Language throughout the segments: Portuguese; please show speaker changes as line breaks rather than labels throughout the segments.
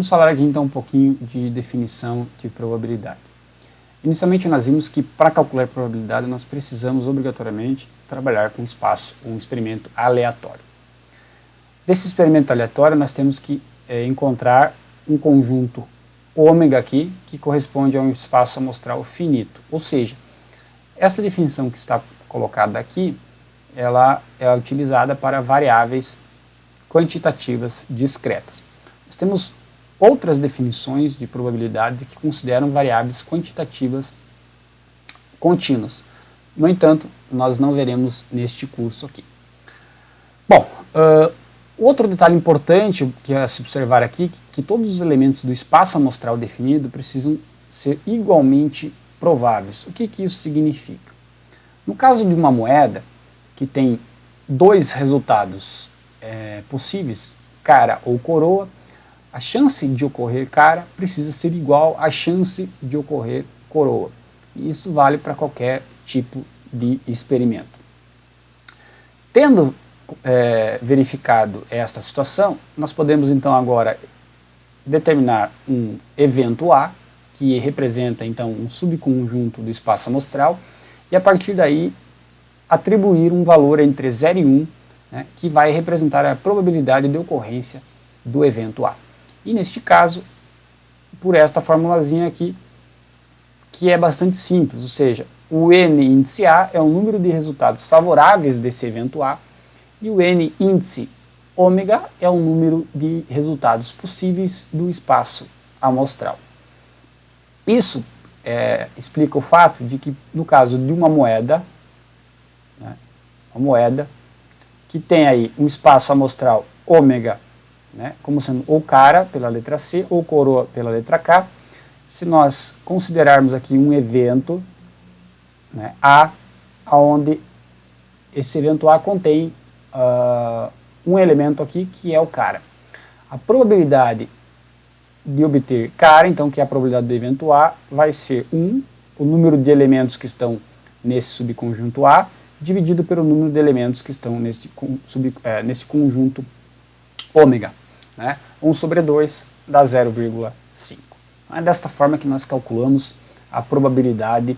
Vamos falar aqui então um pouquinho de definição de probabilidade. Inicialmente nós vimos que para calcular probabilidade nós precisamos obrigatoriamente trabalhar com espaço, um experimento aleatório. Desse experimento aleatório nós temos que é, encontrar um conjunto ômega aqui que corresponde a um espaço amostral finito, ou seja, essa definição que está colocada aqui, ela é utilizada para variáveis quantitativas discretas. Nós temos outras definições de probabilidade que consideram variáveis quantitativas contínuas. No entanto, nós não veremos neste curso aqui. Bom, uh, outro detalhe importante que é se observar aqui, que, que todos os elementos do espaço amostral definido precisam ser igualmente prováveis. O que, que isso significa? No caso de uma moeda que tem dois resultados é, possíveis, cara ou coroa, a chance de ocorrer cara precisa ser igual à chance de ocorrer coroa. E isso vale para qualquer tipo de experimento. Tendo é, verificado esta situação, nós podemos então agora determinar um evento A, que representa então um subconjunto do espaço amostral, e a partir daí atribuir um valor entre 0 e 1, né, que vai representar a probabilidade de ocorrência do evento A. E neste caso, por esta formulazinha aqui, que é bastante simples, ou seja, o n índice A é o número de resultados favoráveis desse evento A, e o n índice ômega é o número de resultados possíveis do espaço amostral. Isso é, explica o fato de que, no caso de uma moeda, né, uma moeda que tem aí um espaço amostral ômega né, como sendo ou cara pela letra C ou coroa pela letra K. Se nós considerarmos aqui um evento né, A, onde esse evento A contém uh, um elemento aqui que é o cara. A probabilidade de obter cara, então que é a probabilidade do evento A, vai ser 1, o número de elementos que estão nesse subconjunto A, dividido pelo número de elementos que estão nesse, sub, é, conjunto ômega. Né? 1 sobre 2 dá 0,5. É desta forma que nós calculamos a probabilidade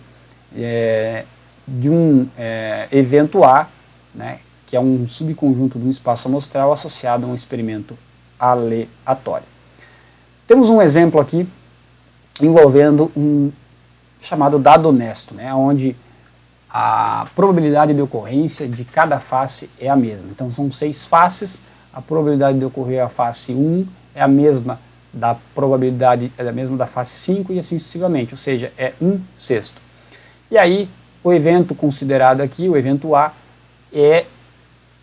é, de um é, evento A, né, que é um subconjunto de um espaço amostral associado a um experimento aleatório. Temos um exemplo aqui envolvendo um chamado dado honesto, né, onde a probabilidade de ocorrência de cada face é a mesma. Então são seis faces, a probabilidade de ocorrer a face 1 é a mesma da probabilidade, é a mesma da face 5 e assim sucessivamente, ou seja, é 1 sexto. E aí, o evento considerado aqui, o evento A, é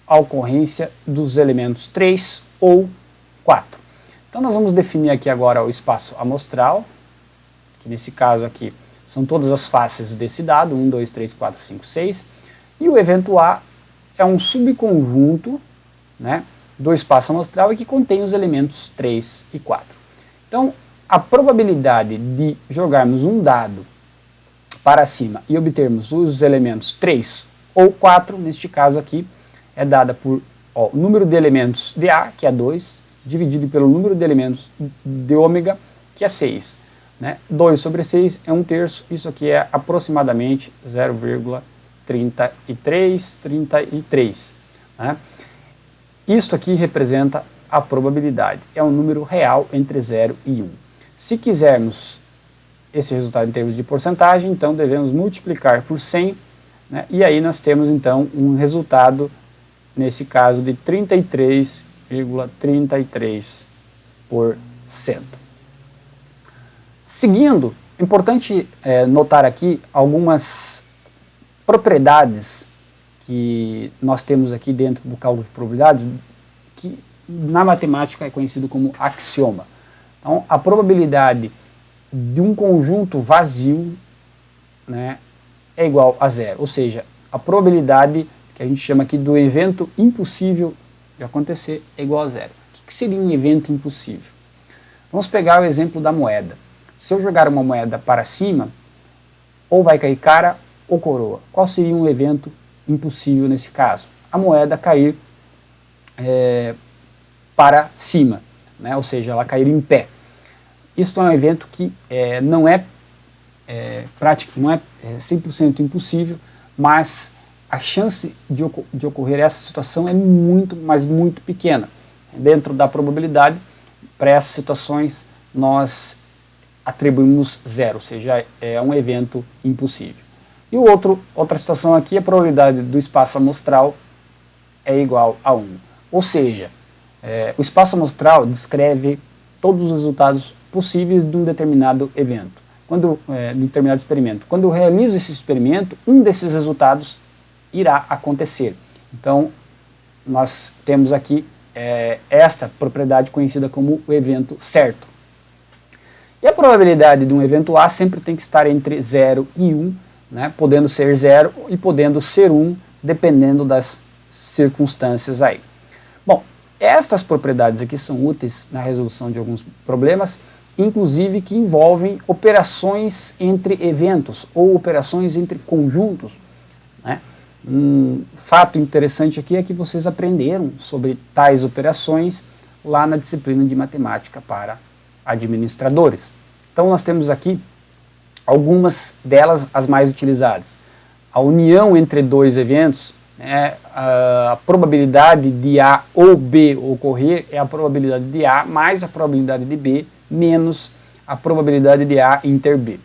a ocorrência dos elementos 3 ou 4. Então nós vamos definir aqui agora o espaço amostral, que nesse caso aqui são todas as faces desse dado, 1, 2, 3, 4, 5, 6, e o evento A é um subconjunto, né, do espaço amostral e que contém os elementos 3 e 4. Então, a probabilidade de jogarmos um dado para cima e obtermos os elementos 3 ou 4, neste caso aqui, é dada por ó, número de elementos de A, que é 2, dividido pelo número de elementos de ômega, que é 6. Né? 2 sobre 6 é 1 terço, isso aqui é aproximadamente 0,33, 33. Né? Isto aqui representa a probabilidade. É um número real entre 0 e 1. Se quisermos esse resultado em termos de porcentagem, então devemos multiplicar por 100, né, e aí nós temos então um resultado, nesse caso, de 33,33%. ,33%. Seguindo, é importante é, notar aqui algumas propriedades que nós temos aqui dentro do cálculo de probabilidades, que na matemática é conhecido como axioma. Então, a probabilidade de um conjunto vazio né, é igual a zero, ou seja, a probabilidade que a gente chama aqui do evento impossível de acontecer é igual a zero. O que seria um evento impossível? Vamos pegar o exemplo da moeda. Se eu jogar uma moeda para cima, ou vai cair cara ou coroa. Qual seria um evento impossível nesse caso. A moeda cair é, para cima, né? ou seja, ela cair em pé. Isso é um evento que é, não é, é prático, não é, é 100% impossível, mas a chance de, de ocorrer essa situação é muito, mas muito pequena. Dentro da probabilidade, para essas situações, nós atribuímos zero, ou seja, é um evento impossível. E outro, outra situação aqui, a probabilidade do espaço amostral é igual a 1. Ou seja, é, o espaço amostral descreve todos os resultados possíveis de um determinado evento, quando, é, de um determinado experimento. Quando eu realizo esse experimento, um desses resultados irá acontecer. Então, nós temos aqui é, esta propriedade conhecida como o evento certo. E a probabilidade de um evento A sempre tem que estar entre 0 e 1, né, podendo ser 0 e podendo ser 1, dependendo das circunstâncias aí. Estas propriedades aqui são úteis na resolução de alguns problemas, inclusive que envolvem operações entre eventos ou operações entre conjuntos. Né? Um fato interessante aqui é que vocês aprenderam sobre tais operações lá na disciplina de matemática para administradores. Então nós temos aqui algumas delas as mais utilizadas. A união entre dois eventos, né, a probabilidade de A ou B ocorrer é a probabilidade de A mais a probabilidade de B menos a probabilidade de A inter B.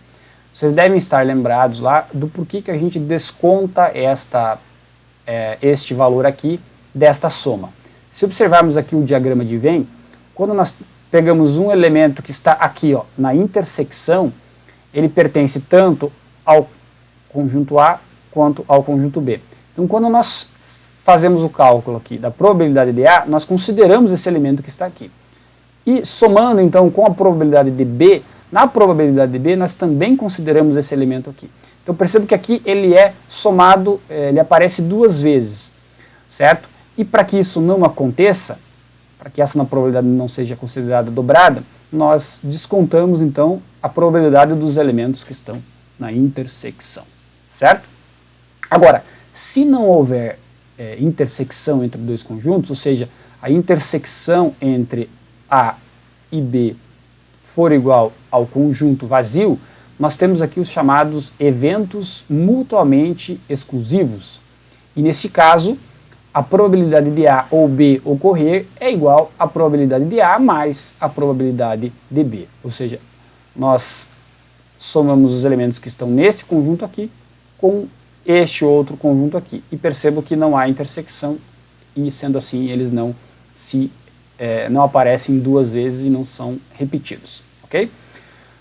Vocês devem estar lembrados lá do porquê que a gente desconta esta, é, este valor aqui desta soma. Se observarmos aqui o diagrama de Venn, quando nós pegamos um elemento que está aqui ó, na intersecção, ele pertence tanto ao conjunto A quanto ao conjunto B. Então quando nós fazemos o cálculo aqui da probabilidade de A, nós consideramos esse elemento que está aqui. E somando então com a probabilidade de B, na probabilidade de B, nós também consideramos esse elemento aqui. Então percebo que aqui ele é somado, eh, ele aparece duas vezes, certo? E para que isso não aconteça, para que essa probabilidade não seja considerada dobrada, nós descontamos então a probabilidade dos elementos que estão na intersecção, certo? Agora, se não houver é, intersecção entre dois conjuntos, ou seja, a intersecção entre A e B for igual ao conjunto vazio, nós temos aqui os chamados eventos mutuamente exclusivos. E nesse caso, a probabilidade de A ou B ocorrer é igual à probabilidade de A mais a probabilidade de B. Ou seja, nós somamos os elementos que estão nesse conjunto aqui com este outro conjunto aqui. E percebo que não há intersecção e, sendo assim, eles não se é, não aparecem duas vezes e não são repetidos, ok?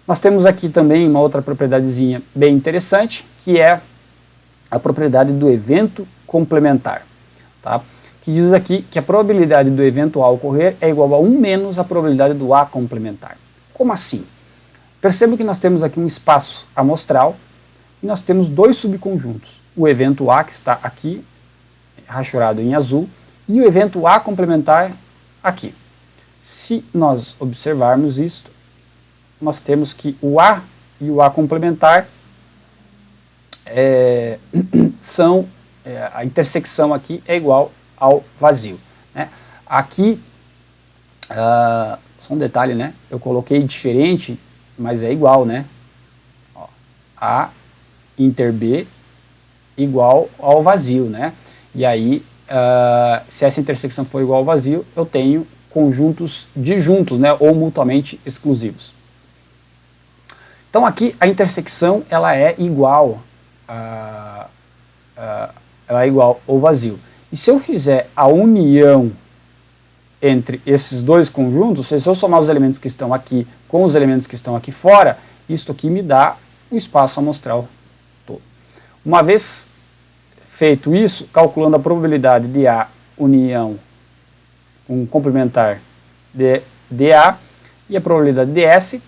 Nós temos aqui também uma outra propriedadezinha bem interessante, que é a propriedade do evento complementar, tá? que diz aqui que a probabilidade do evento A ocorrer é igual a 1 menos a probabilidade do A complementar. Como assim? Perceba que nós temos aqui um espaço amostral e nós temos dois subconjuntos, o evento A que está aqui, rachurado em azul, e o evento A complementar aqui. Se nós observarmos isto, nós temos que o A e o A complementar é, são, é, a intersecção aqui é igual ao vazio. Né? Aqui, uh, só um detalhe, né? eu coloquei diferente, mas é igual, né? Ó, a inter B igual ao vazio, né? E aí, uh, se essa intersecção for igual ao vazio, eu tenho conjuntos disjuntos, né, ou mutuamente exclusivos. Então aqui a intersecção ela é igual a, a, ela é igual ao vazio. E se eu fizer a união entre esses dois conjuntos, se eu somar os elementos que estão aqui com os elementos que estão aqui fora, isto aqui me dá o espaço amostral. Uma vez feito isso, calculando a probabilidade de A união um complementar de DA e a probabilidade de S.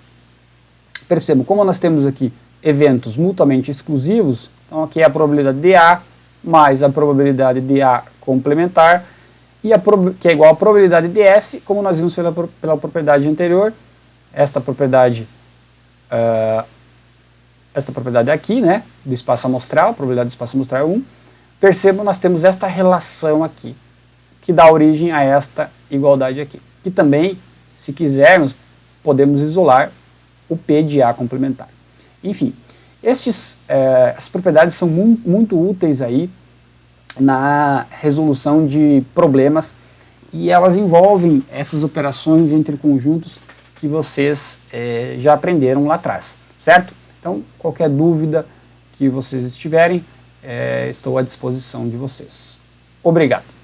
Percebam, como nós temos aqui eventos mutuamente exclusivos, então aqui é a probabilidade de A mais a probabilidade de A complementar, e a que é igual à probabilidade de S, como nós vimos pela, pela propriedade anterior, esta propriedade, uh, esta propriedade aqui, né, do espaço amostral, a probabilidade do espaço amostral é 1, percebam, nós temos esta relação aqui, que dá origem a esta igualdade aqui. Que também, se quisermos, podemos isolar o P de A complementar. Enfim, estes, eh, as propriedades são mu muito úteis aí na resolução de problemas e elas envolvem essas operações entre conjuntos que vocês eh, já aprenderam lá atrás, certo? Então, qualquer dúvida que vocês estiverem, eh, estou à disposição de vocês. Obrigado.